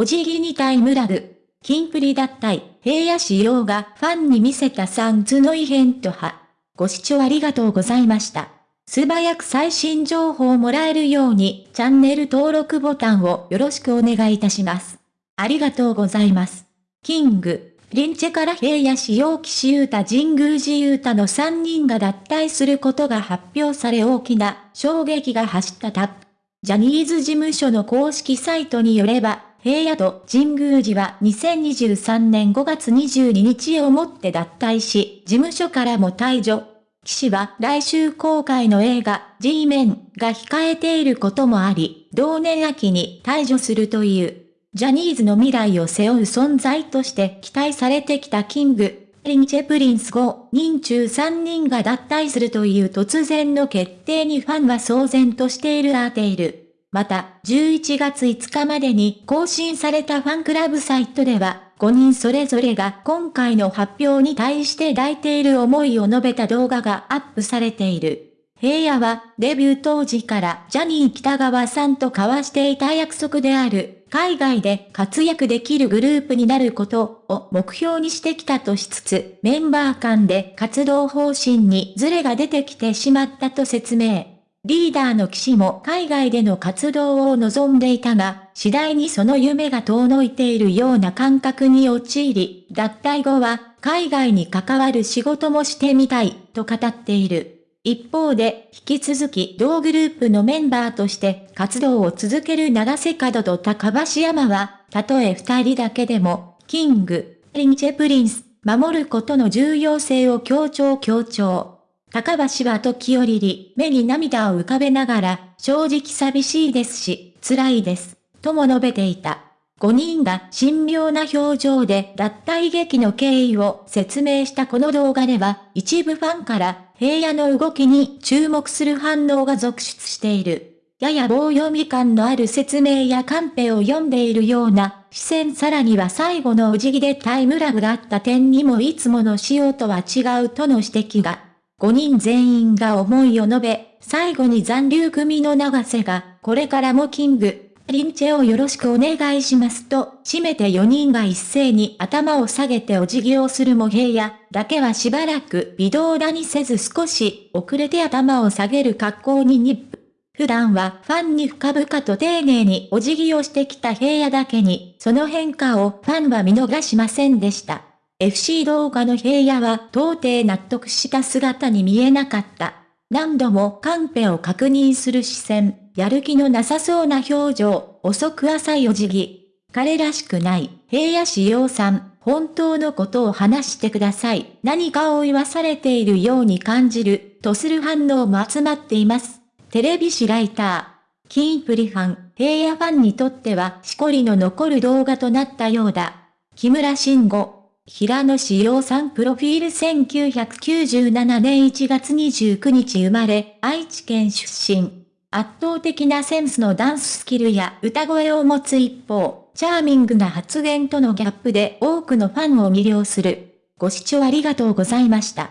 お辞儀にタイムラグ。キンプリ脱退、平野仕様がファンに見せたサンズの異変とは。ご視聴ありがとうございました。素早く最新情報をもらえるように、チャンネル登録ボタンをよろしくお願いいたします。ありがとうございます。キング、リンチェから平野仕様騎士ユータ神宮寺ユータの3人が脱退することが発表され大きな衝撃が走ったタップ。ジャニーズ事務所の公式サイトによれば、平野と神宮寺は2023年5月22日をもって脱退し、事務所からも退場。岸は来週公開の映画 G メンが控えていることもあり、同年秋に退場するという。ジャニーズの未来を背負う存在として期待されてきた King & Prince 5人中3人が脱退するという突然の決定にファンは騒然としているアーテイル。また、11月5日までに更新されたファンクラブサイトでは、5人それぞれが今回の発表に対して抱いている思いを述べた動画がアップされている。平野はデビュー当時からジャニー北川さんと交わしていた約束である海外で活躍できるグループになることを目標にしてきたとしつつメンバー間で活動方針にズレが出てきてしまったと説明。リーダーの岸も海外での活動を望んでいたが、次第にその夢が遠のいているような感覚に陥り、脱退後は海外に関わる仕事もしてみたいと語っている。一方で、引き続き同グループのメンバーとして活動を続ける長瀬角と高橋山は、たとえ二人だけでも、 King & Prince、守ることの重要性を強調強調。高橋は時折り、目に涙を浮かべながら、正直寂しいですし、辛いです、とも述べていた。5人が神妙な表情で脱退劇の経緯を説明したこの動画では、一部ファンから平野の動きに注目する反応が続出している。やや棒読み感のある説明やカンペを読んでいるような視線さらには最後のお辞儀でタイムラグがあった点にもいつもの仕様とは違うとの指摘が。5人全員が思いを述べ、最後に残留組の長瀬が、これからもキング、リンチェをよろしくお願いしますと、締めて4人が一斉に頭を下げてお辞儀をするも平野だけはしばらく微動だにせず少し遅れて頭を下げる格好にニップ。普段はファンに深々と丁寧にお辞儀をしてきた平野だけに、その変化をファンは見逃しませんでした。FC 動画の平野は到底納得した姿に見えなかった。何度もカンペを確認する視線、やる気のなさそうな表情、遅く浅いお辞儀。彼らしくない、平野志陽さん、本当のことを話してください。何かを言わされているように感じる、とする反応も集まっています。テレビ誌ライター。キンプリファン、平野ファンにとってはしこりの残る動画となったようだ。木村慎吾。平野志陽さんプロフィール1997年1月29日生まれ、愛知県出身。圧倒的なセンスのダンススキルや歌声を持つ一方、チャーミングな発言とのギャップで多くのファンを魅了する。ご視聴ありがとうございました。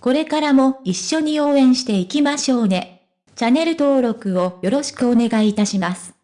これからも一緒に応援していきましょうね。チャンネル登録をよろしくお願いいたします。